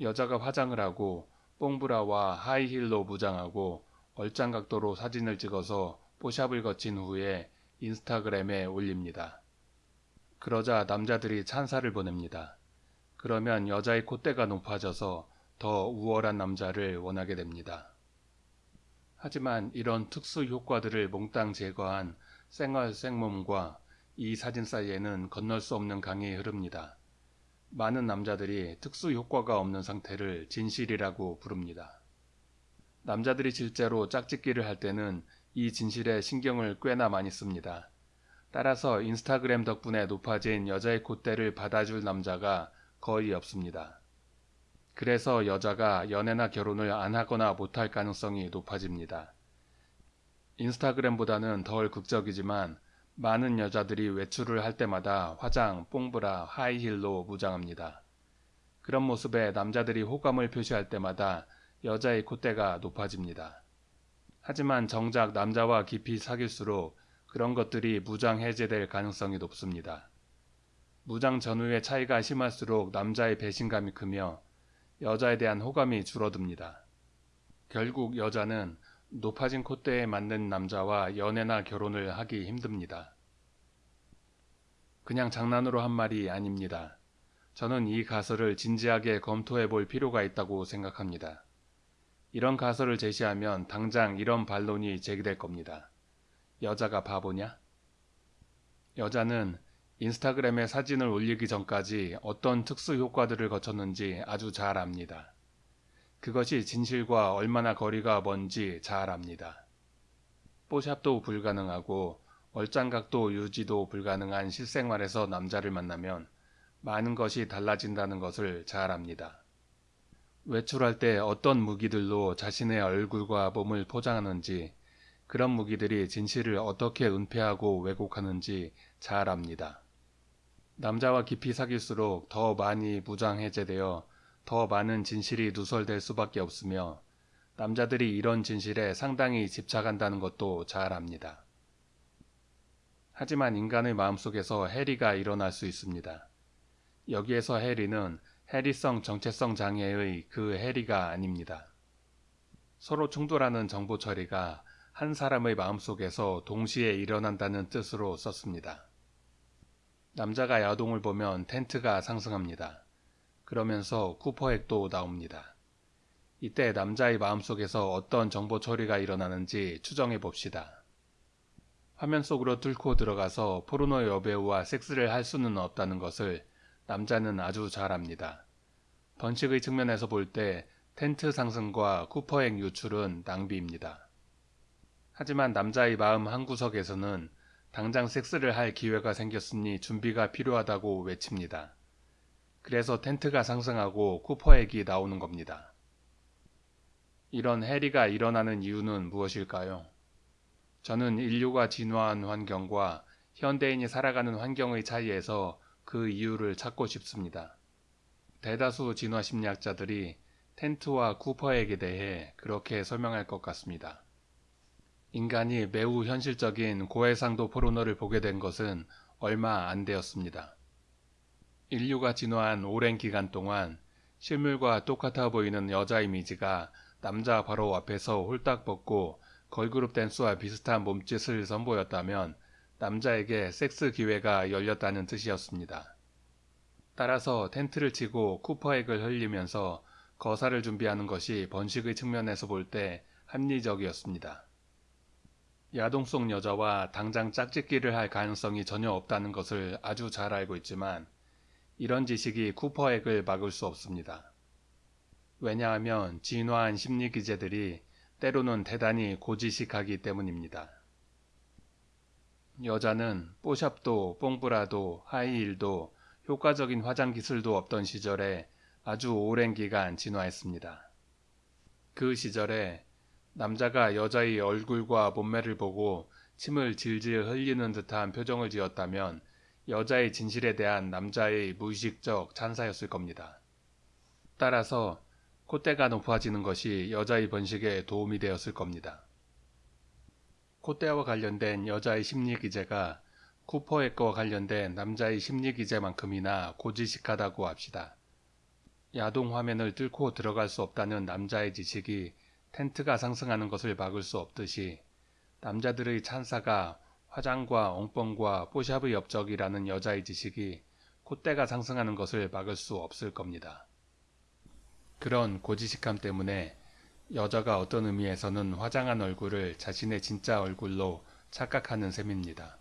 여자가 화장을 하고 뽕브라와 하이힐로 무장하고 얼짱 각도로 사진을 찍어서 뽀샵을 거친 후에 인스타그램에 올립니다. 그러자 남자들이 찬사를 보냅니다. 그러면 여자의 콧대가 높아져서 더 우월한 남자를 원하게 됩니다. 하지만 이런 특수 효과들을 몽땅 제거한 생얼 생몸과 이 사진 사이에는 건널 수 없는 강이 흐릅니다. 많은 남자들이 특수 효과가 없는 상태를 진실이라고 부릅니다. 남자들이 실제로 짝짓기를 할 때는 이 진실에 신경을 꽤나 많이 씁니다. 따라서 인스타그램 덕분에 높아진 여자의 콧대를 받아줄 남자가 거의 없습니다. 그래서 여자가 연애나 결혼을 안 하거나 못할 가능성이 높아집니다. 인스타그램보다는 덜 극적이지만 많은 여자들이 외출을 할 때마다 화장, 뽕브라, 하이힐로 무장합니다. 그런 모습에 남자들이 호감을 표시할 때마다 여자의 콧대가 높아집니다. 하지만 정작 남자와 깊이 사귈수록 그런 것들이 무장 해제될 가능성이 높습니다. 무장 전후의 차이가 심할수록 남자의 배신감이 크며 여자에 대한 호감이 줄어듭니다. 결국 여자는 높아진 콧대에 맞는 남자와 연애나 결혼을 하기 힘듭니다. 그냥 장난으로 한 말이 아닙니다. 저는 이 가설을 진지하게 검토해 볼 필요가 있다고 생각합니다. 이런 가설을 제시하면 당장 이런 반론이 제기될 겁니다. 여자가 바보냐? 여자는 인스타그램에 사진을 올리기 전까지 어떤 특수 효과들을 거쳤는지 아주 잘 압니다. 그것이 진실과 얼마나 거리가 먼지 잘 압니다. 뽀샵도 불가능하고 얼짱각도 유지도 불가능한 실생활에서 남자를 만나면 많은 것이 달라진다는 것을 잘 압니다. 외출할 때 어떤 무기들로 자신의 얼굴과 몸을 포장하는지 그런 무기들이 진실을 어떻게 은폐하고 왜곡하는지 잘 압니다. 남자와 깊이 사귈수록 더 많이 무장해제되어 더 많은 진실이 누설될 수밖에 없으며 남자들이 이런 진실에 상당히 집착한다는 것도 잘 압니다. 하지만 인간의 마음속에서 해리가 일어날 수 있습니다. 여기에서 해리는 해리성 정체성 장애의 그 해리가 아닙니다. 서로 충돌하는 정보 처리가 한 사람의 마음속에서 동시에 일어난다는 뜻으로 썼습니다. 남자가 야동을 보면 텐트가 상승합니다. 그러면서 쿠퍼액도 나옵니다. 이때 남자의 마음속에서 어떤 정보 처리가 일어나는지 추정해 봅시다. 화면 속으로 뚫고 들어가서 포르노 여배우와 섹스를 할 수는 없다는 것을 남자는 아주 잘 압니다. 번식의 측면에서 볼 때 텐트 상승과 쿠퍼액 유출은 낭비입니다. 하지만 남자의 마음 한구석에서는 당장 섹스를 할 기회가 생겼으니 준비가 필요하다고 외칩니다. 그래서 텐트가 상승하고 쿠퍼액이 나오는 겁니다. 이런 해리가 일어나는 이유는 무엇일까요? 저는 인류가 진화한 환경과 현대인이 살아가는 환경의 차이에서 그 이유를 찾고 싶습니다. 대다수 진화 심리학자들이 텐트와 쿠퍼액에 대해 그렇게 설명할 것 같습니다. 인간이 매우 현실적인 고해상도 포르노를 보게 된 것은 얼마 안 되었습니다. 인류가 진화한 오랜 기간 동안 실물과 똑같아 보이는 여자 이미지가 남자 바로 앞에서 홀딱 벗고 걸그룹 댄스와 비슷한 몸짓을 선보였다면 남자에게 섹스 기회가 열렸다는 뜻이었습니다. 따라서 텐트를 치고 쿠퍼액을 흘리면서 거사를 준비하는 것이 번식의 측면에서 볼 때 합리적이었습니다. 야동성 여자와 당장 짝짓기를 할 가능성이 전혀 없다는 것을 아주 잘 알고 있지만 이런 지식이 쿠퍼액을 막을 수 없습니다. 왜냐하면 진화한 심리 기제들이 때로는 대단히 고지식하기 때문입니다. 여자는 뽀샵도 뽕브라도 하이힐도 효과적인 화장 기술도 없던 시절에 아주 오랜 기간 진화했습니다. 그 시절에 남자가 여자의 얼굴과 몸매를 보고 침을 질질 흘리는 듯한 표정을 지었다면 여자의 진실에 대한 남자의 무의식적 찬사였을 겁니다. 따라서 콧대가 높아지는 것이 여자의 번식에 도움이 되었을 겁니다. 콧대와 관련된 여자의 심리 기제가 쿠퍼의 거와 관련된 남자의 심리 기제만큼이나 고지식하다고 합시다. 야동 화면을 뚫고 들어갈 수 없다는 남자의 지식이 텐트가 상승하는 것을 막을 수 없듯이 남자들의 찬사가 화장과 엉뻥과 뽀샵의 업적이라는 여자의 지식이 콧대가 상승하는 것을 막을 수 없을 겁니다. 그런 고지식함 때문에 여자가 어떤 의미에서는 화장한 얼굴을 자신의 진짜 얼굴로 착각하는 셈입니다.